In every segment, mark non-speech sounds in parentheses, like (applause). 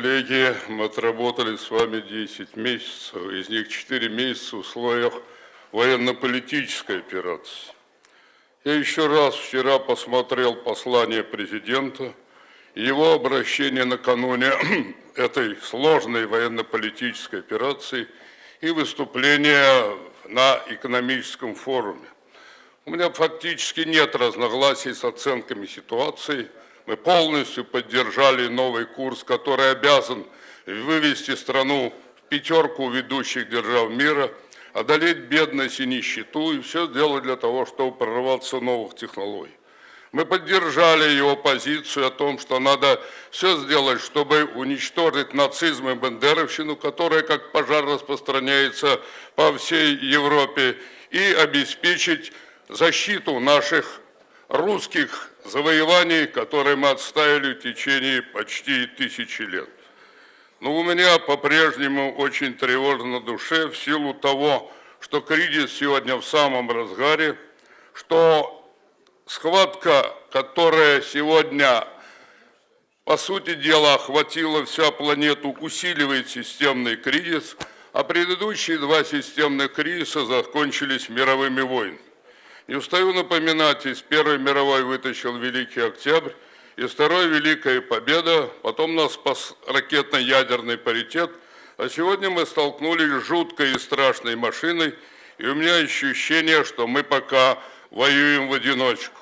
коллеги, мы отработали с вами 10 месяцев, из них 4 месяца в условиях военно-политической операции. Я еще раз вчера посмотрел послание президента, его обращение накануне (clears throat) этой сложной военно-политической операции и выступление на экономическом форуме. У меня фактически нет разногласий с оценками ситуации. Мы полностью поддержали новый курс, который обязан вывести страну в пятерку ведущих держав мира, одолеть бедность и нищету, и все сделать для того, чтобы прорваться новых технологий. Мы поддержали его позицию о том, что надо все сделать, чтобы уничтожить нацизм и бандеровщину, которая как пожар распространяется по всей Европе, и обеспечить защиту наших русских завоеваний, которые мы отстаивали в течение почти тысячи лет. Но у меня по-прежнему очень тревожно на душе в силу того, что кризис сегодня в самом разгаре, что схватка, которая сегодня, по сути дела, охватила вся планету, усиливает системный кризис, а предыдущие два системных кризиса закончились мировыми войнами. Не устаю напоминать, из Первой мировой вытащил Великий Октябрь, из Второй Великая Победа, потом нас спас ракетно-ядерный паритет, а сегодня мы столкнулись с жуткой и страшной машиной, и у меня ощущение, что мы пока воюем в одиночку.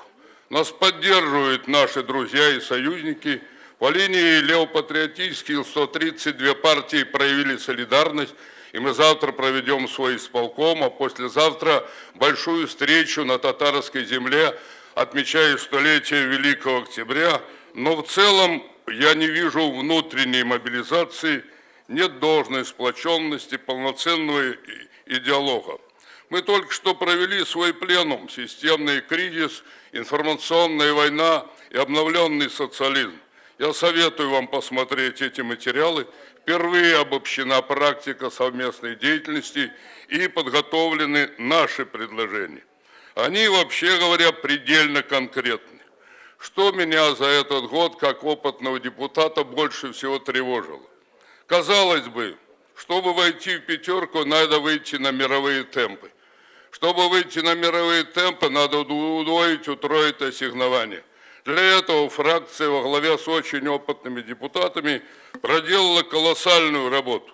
Нас поддерживают наши друзья и союзники. По линии левопатриотических 132 партии проявили солидарность, и мы завтра проведем свой исполком, а послезавтра большую встречу на татарской земле, отмечая столетие Великого Октября. Но в целом я не вижу внутренней мобилизации, нет должной сплоченности, полноценного идеолога. Мы только что провели свой пленум «Системный кризис, информационная война и обновленный социализм». Я советую вам посмотреть эти материалы. Впервые обобщена практика совместной деятельности и подготовлены наши предложения. Они, вообще говоря, предельно конкретны. Что меня за этот год, как опытного депутата, больше всего тревожило? Казалось бы, чтобы войти в пятерку, надо выйти на мировые темпы. Чтобы выйти на мировые темпы, надо удвоить, утроить ассигнования. Для этого фракция во главе с очень опытными депутатами проделала колоссальную работу.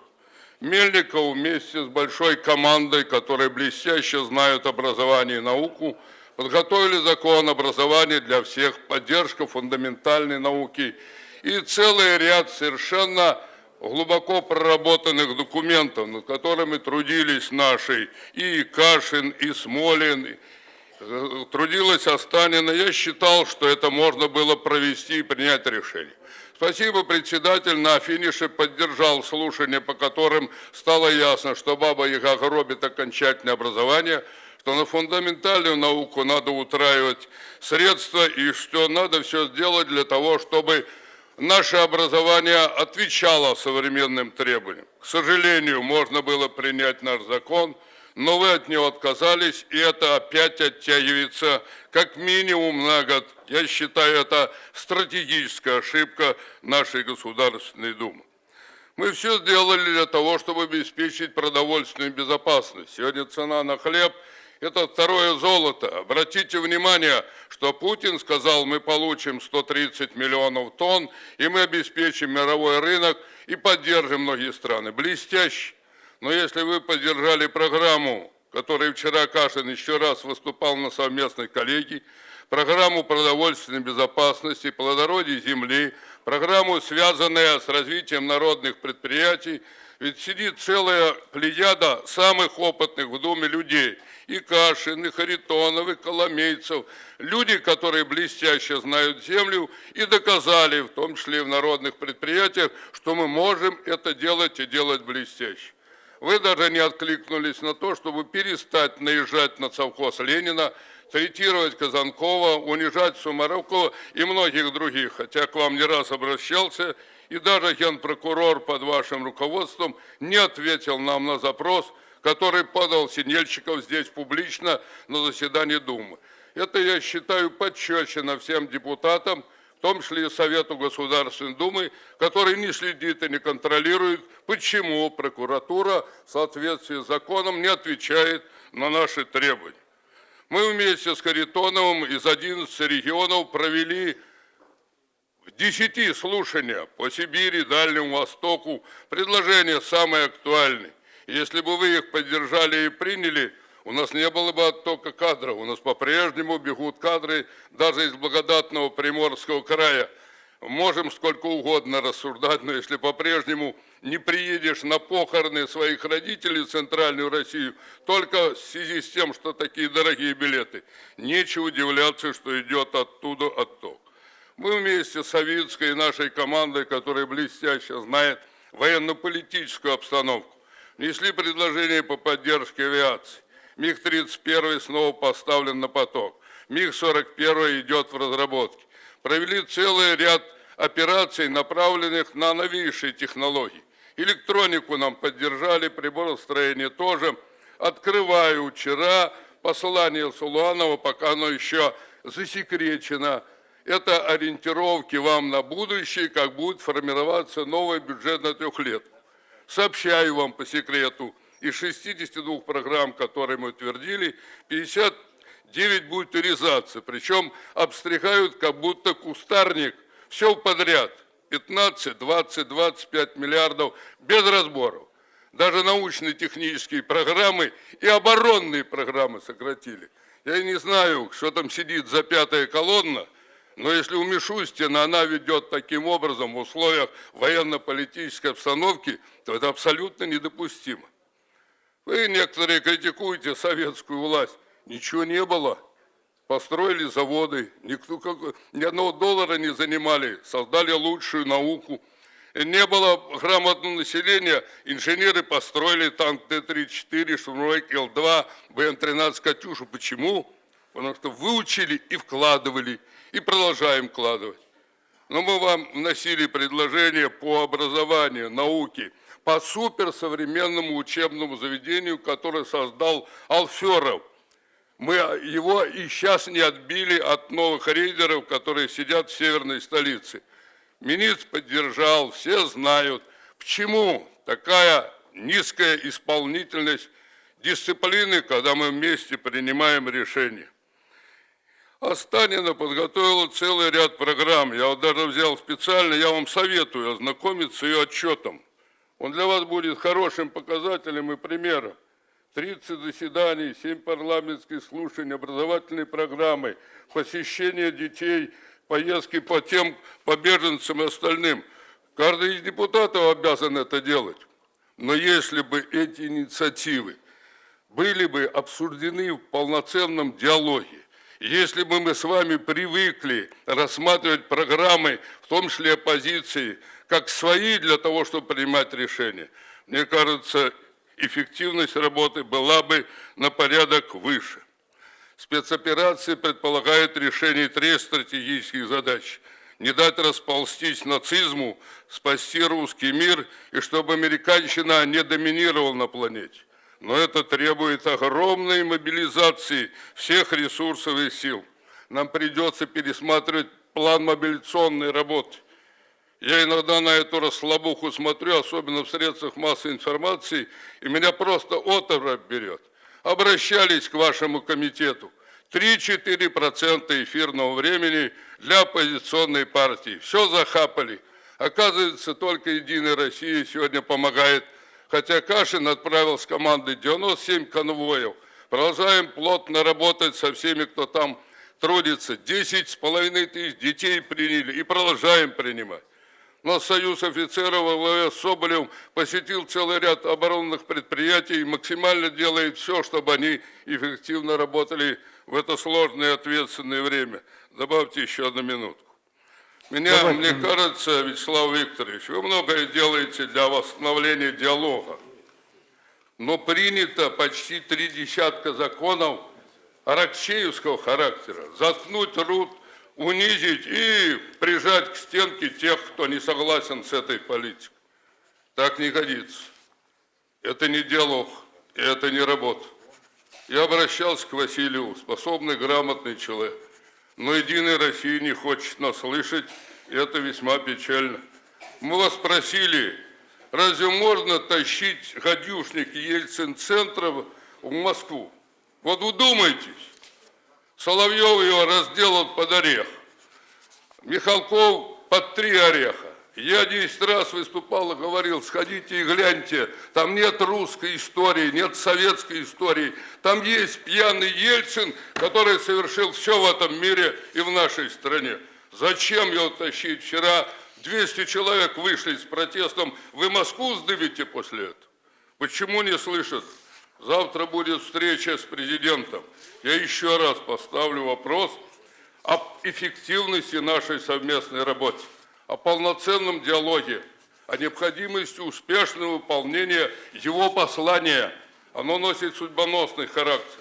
Мельников вместе с большой командой, которые блестяще знают образование и науку, подготовили закон образования для всех, поддержка фундаментальной науки и целый ряд совершенно глубоко проработанных документов, над которыми трудились наши и Кашин, и Смолин, трудилась Останина. Я считал, что это можно было провести и принять решение. Спасибо, председатель на финише поддержал слушания, по которым стало ясно, что Баба Яга гробит окончательное образование, что на фундаментальную науку надо утраивать средства и что надо все сделать для того, чтобы наше образование отвечало современным требованиям. К сожалению, можно было принять наш закон, но вы от него отказались, и это опять оттягивается как минимум на год. Я считаю, это стратегическая ошибка нашей Государственной Думы. Мы все сделали для того, чтобы обеспечить продовольственную безопасность. Сегодня цена на хлеб – это второе золото. Обратите внимание, что Путин сказал, мы получим 130 миллионов тонн, и мы обеспечим мировой рынок и поддержим многие страны. Блестяще. Но если вы поддержали программу, которой вчера Кашин еще раз выступал на совместной коллегии, программу продовольственной безопасности, плодородия земли, программу, связанную с развитием народных предприятий, ведь сидит целая плеяда самых опытных в Думе людей – и Кашин, и Харитонов, и Коломейцев, люди, которые блестяще знают землю и доказали, в том числе и в народных предприятиях, что мы можем это делать и делать блестяще. Вы даже не откликнулись на то, чтобы перестать наезжать на совхоз Ленина, третировать Казанкова, унижать Сумарокова и многих других. Хотя к вам не раз обращался, и даже генпрокурор под вашим руководством не ответил нам на запрос – который подал Синельщиков здесь публично на заседании Думы. Это, я считаю, подчерчено всем депутатам, в том числе и Совету Государственной Думы, который не следит и не контролирует, почему прокуратура в соответствии с законом не отвечает на наши требования. Мы вместе с Харитоновым из 11 регионов провели 10 слушания по Сибири, Дальнему Востоку. Предложения самые актуальные. Если бы вы их поддержали и приняли, у нас не было бы оттока кадров. У нас по-прежнему бегут кадры даже из благодатного Приморского края. Можем сколько угодно рассуждать, но если по-прежнему не приедешь на похороны своих родителей в Центральную Россию, только в связи с тем, что такие дорогие билеты, нечего удивляться, что идет оттуда отток. Мы вместе с Савицкой и нашей командой, которая блестяще знает военно-политическую обстановку, внесли предложение по поддержке авиации. МиГ-31 снова поставлен на поток. МиГ-41 идет в разработке. Провели целый ряд операций, направленных на новейшие технологии. Электронику нам поддержали, приборостроение тоже. Открываю вчера послание Сулуанова, пока оно еще засекречено. Это ориентировки вам на будущее, как будет формироваться новый бюджет на трех лет. Сообщаю вам по секрету – из 62 программ, которые мы утвердили, 59 будет урезаться. Причем обстригают как будто кустарник. Все подряд. 15, 20, 25 миллиардов без разборов. Даже научные технические программы и оборонные программы сократили. Я не знаю, что там сидит за пятая колонна, но если у Мишустина она ведет таким образом в условиях военно-политической обстановки, то это абсолютно недопустимо. Вы некоторые критикуете советскую власть. Ничего не было. Построили заводы, никто, ни одного доллара не занимали, создали лучшую науку. Не было грамотного населения, инженеры построили танк Т-34, штурмовой Л-2, БМ-13 «Катюшу». Почему? Потому что выучили и вкладывали, и продолжаем вкладывать. Но мы вам вносили предложение по образованию, науке – по суперсовременному учебному заведению, которое создал Алферов. Мы его и сейчас не отбили от новых рейдеров, которые сидят в северной столице. Министр поддержал, все знают, почему такая низкая исполнительность дисциплины, когда мы вместе принимаем решения. Останина подготовила целый ряд программ. Я вот даже взял специально, я вам советую ознакомиться с ее отчетом. Он для вас будет хорошим показателем и примером. 30 заседаний, 7 парламентских слушаний, образовательные программы, посещение детей, поездки по тем, по беженцам и остальным. Каждый из депутатов обязан это делать. Но если бы эти инициативы были бы обсуждены в полноценном диалоге, если бы мы с вами привыкли рассматривать программы, в том числе оппозиции, как свои для того, чтобы принимать решения, мне кажется, эффективность работы была бы на порядок выше. Спецоперации предполагают решение трех стратегических задач. Не дать расползтись нацизму, спасти русский мир и чтобы американщина не доминировала на планете. Но это требует огромной мобилизации всех ресурсов и сил. Нам придется пересматривать план мобилизационной работы. Я иногда на эту расслабуху смотрю, особенно в средствах массовой информации, и меня просто оторвь берет. Обращались к вашему комитету. 3-4% эфирного времени для оппозиционной партии. Все захапали. Оказывается, только «Единая Россия» сегодня помогает. Хотя Кашин отправил с командой 97 конвоев. Продолжаем плотно работать со всеми, кто там трудится. 10 с половиной тысяч детей приняли и продолжаем принимать. Но Союз офицеров во главе с Соболевым посетил целый ряд оборонных предприятий и максимально делает все, чтобы они эффективно работали в это сложное и ответственное время. Добавьте еще одну минутку. Меня, мне кажется, Вячеслав Викторович, вы многое делаете для восстановления диалога. Но принято почти три десятка законов аракчеевского характера. Заткнуть рот унизить и прижать к стенке тех, кто не согласен с этой политикой. Так не годится. Это не диалог, это не работа. Я обращался к Василию, способный, грамотный человек. Но Единая Россия не хочет нас слышать, и это весьма печально. Мы вас просили, разве можно тащить гадюшники Ельцин-центра в Москву? Вот удумайтесь. Соловьев его разделал под орех. Михалков под три ореха. Я 10 раз выступал и говорил, сходите и гляньте, там нет русской истории, нет советской истории, там есть пьяный Ельцин, который совершил все в этом мире и в нашей стране. Зачем его тащить? Вчера 200 человек вышли с протестом, вы Москву сдыбите после этого? Почему не слышат? Завтра будет встреча с президентом. Я еще раз поставлю вопрос об эффективности нашей совместной работы о полноценном диалоге, о необходимости успешного выполнения его послания. Оно носит судьбоносный характер.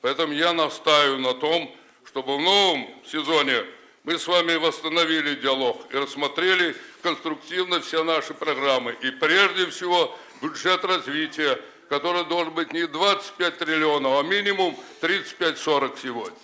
Поэтому я настаиваю на том, чтобы в новом сезоне мы с вами восстановили диалог и рассмотрели конструктивно все наши программы. И прежде всего бюджет развития, который должен быть не 25 триллионов, а минимум 35-40 сегодня.